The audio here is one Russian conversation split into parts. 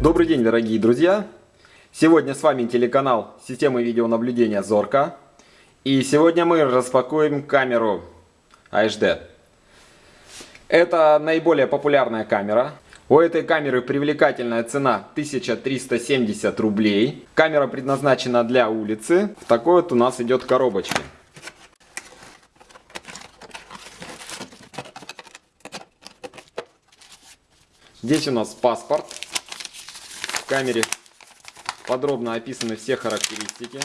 Добрый день, дорогие друзья! Сегодня с вами телеканал системы видеонаблюдения Зорка. И сегодня мы распакуем камеру HD. Это наиболее популярная камера. У этой камеры привлекательная цена 1370 рублей. Камера предназначена для улицы. В такой вот у нас идет коробочка. Здесь у нас паспорт камере подробно описаны все характеристики,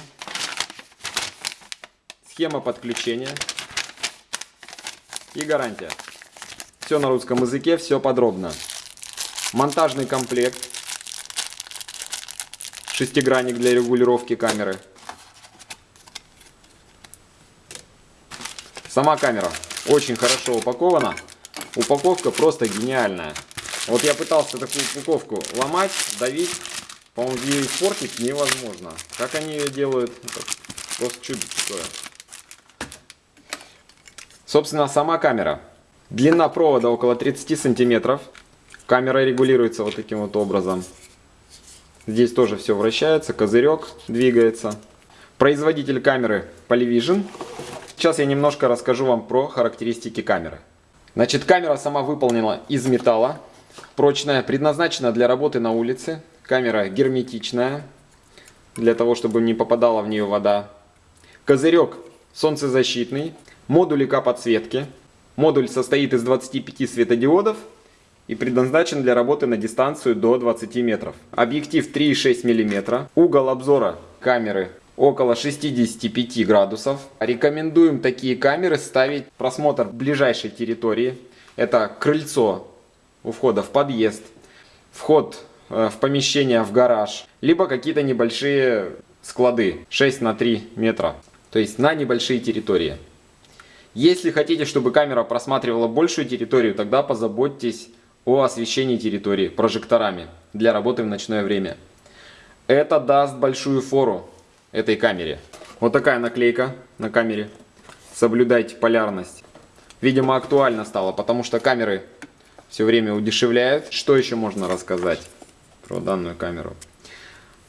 схема подключения и гарантия. Все на русском языке, все подробно. Монтажный комплект, шестигранник для регулировки камеры. Сама камера очень хорошо упакована. Упаковка просто гениальная. Вот я пытался такую упаковку ломать, давить. По-моему, ее испортить невозможно. Как они ее делают, это просто чудо такое. Собственно, сама камера. Длина провода около 30 сантиметров. Камера регулируется вот таким вот образом. Здесь тоже все вращается, козырек двигается. Производитель камеры Polyvision. Сейчас я немножко расскажу вам про характеристики камеры. Значит, камера сама выполнена из металла. Прочная, предназначена для работы на улице. Камера герметичная, для того, чтобы не попадала в нее вода. Козырек солнцезащитный. Модуль ИК-подсветки. Модуль состоит из 25 светодиодов и предназначен для работы на дистанцию до 20 метров. Объектив 3,6 мм. Угол обзора камеры около 65 градусов. Рекомендуем такие камеры ставить просмотр ближайшей территории. Это крыльцо у входа в подъезд, вход э, в помещение, в гараж, либо какие-то небольшие склады 6 на 3 метра, то есть на небольшие территории. Если хотите, чтобы камера просматривала большую территорию, тогда позаботьтесь о освещении территории прожекторами для работы в ночное время. Это даст большую фору этой камере. Вот такая наклейка на камере. Соблюдайте полярность. Видимо, актуально стало, потому что камеры все время удешевляют. Что еще можно рассказать про данную камеру?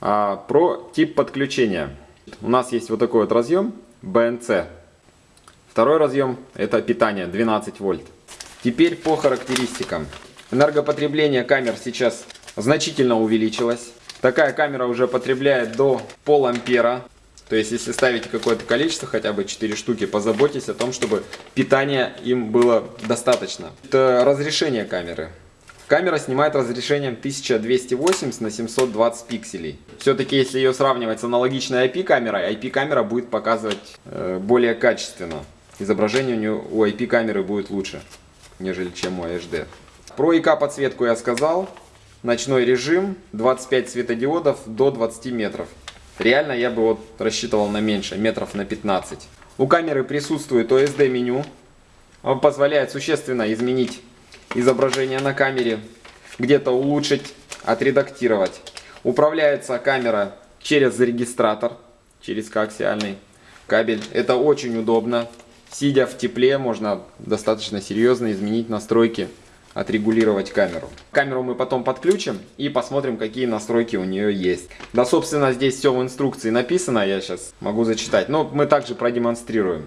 А, про тип подключения. У нас есть вот такой вот разъем BNC. Второй разъем это питание 12 вольт. Теперь по характеристикам. Энергопотребление камер сейчас значительно увеличилось. Такая камера уже потребляет до пол ампера то есть, если ставите какое-то количество, хотя бы 4 штуки, позаботьтесь о том, чтобы питания им было достаточно. Это разрешение камеры. Камера снимает разрешением 1280 на 720 пикселей. Все-таки, если ее сравнивать с аналогичной IP-камерой, IP-камера будет показывать э, более качественно. Изображение у, нее, у IP-камеры будет лучше, нежели чем у HD. Про ИК-подсветку я сказал. Ночной режим, 25 светодиодов до 20 метров. Реально я бы вот рассчитывал на меньше, метров на 15. У камеры присутствует OSD меню. Он позволяет существенно изменить изображение на камере, где-то улучшить, отредактировать. Управляется камера через регистратор, через коаксиальный кабель. Это очень удобно. Сидя в тепле, можно достаточно серьезно изменить настройки отрегулировать камеру. Камеру мы потом подключим и посмотрим, какие настройки у нее есть. Да, собственно, здесь все в инструкции написано, я сейчас могу зачитать. Но мы также продемонстрируем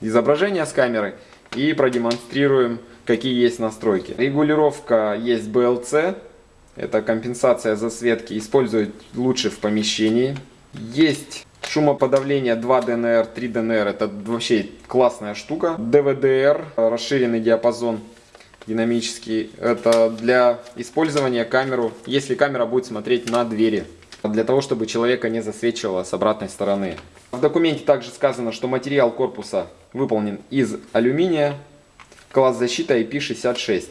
изображение с камеры и продемонстрируем, какие есть настройки. Регулировка есть BLC, это компенсация засветки, используют лучше в помещении. Есть Шумоподавление 2 DNR, 3 DNR, это вообще классная штука. DVDR, расширенный диапазон динамический. Это для использования камеру, если камера будет смотреть на двери. Для того, чтобы человека не засвечивало с обратной стороны. В документе также сказано, что материал корпуса выполнен из алюминия. Класс защиты IP66.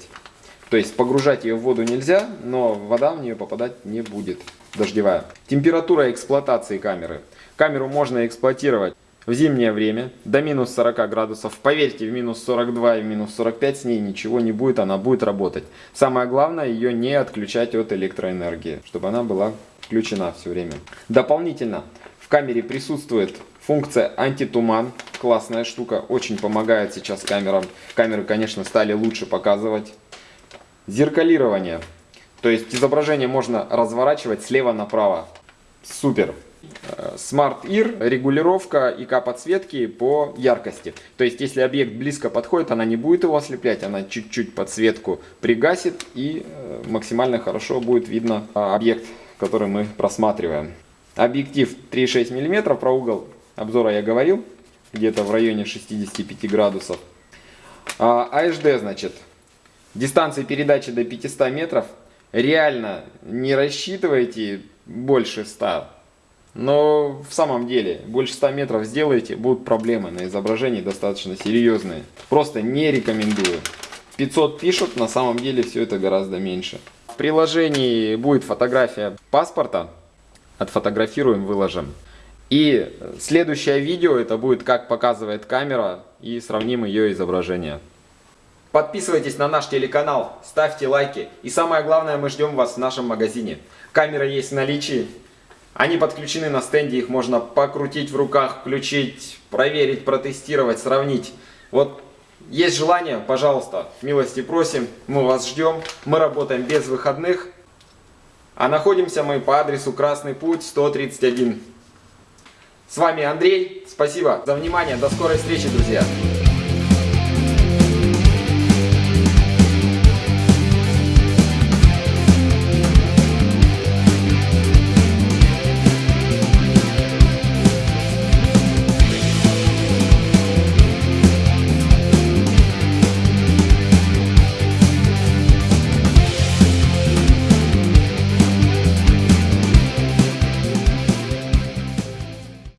То есть погружать ее в воду нельзя, но вода в нее попадать не будет. Дождевая. Температура эксплуатации камеры. Камеру можно эксплуатировать в зимнее время до минус 40 градусов. Поверьте, в минус 42 и в минус 45 с ней ничего не будет, она будет работать. Самое главное, ее не отключать от электроэнергии, чтобы она была включена все время. Дополнительно в камере присутствует функция антитуман. Классная штука, очень помогает сейчас камерам. Камеры, конечно, стали лучше показывать. Зеркалирование. То есть изображение можно разворачивать слева направо. Супер. Smart Ear, регулировка ИК подсветки по яркости. То есть, если объект близко подходит, она не будет его ослеплять, она чуть-чуть подсветку пригасит и э, максимально хорошо будет видно а, объект, который мы просматриваем. Объектив 3,6 мм, про угол обзора я говорил, где-то в районе 65 градусов. HD, а, значит, дистанции передачи до 500 метров. Реально не рассчитывайте больше 100 но в самом деле, больше 100 метров сделаете, будут проблемы на изображении достаточно серьезные. Просто не рекомендую. 500 пишут, на самом деле все это гораздо меньше. В приложении будет фотография паспорта. Отфотографируем, выложим. И следующее видео это будет как показывает камера и сравним ее изображение. Подписывайтесь на наш телеканал, ставьте лайки и самое главное мы ждем вас в нашем магазине. Камера есть в наличии, они подключены на стенде, их можно покрутить в руках, включить, проверить, протестировать, сравнить. Вот есть желание, пожалуйста, милости просим, мы вас ждем. Мы работаем без выходных, а находимся мы по адресу Красный Путь 131. С вами Андрей, спасибо за внимание, до скорой встречи, друзья!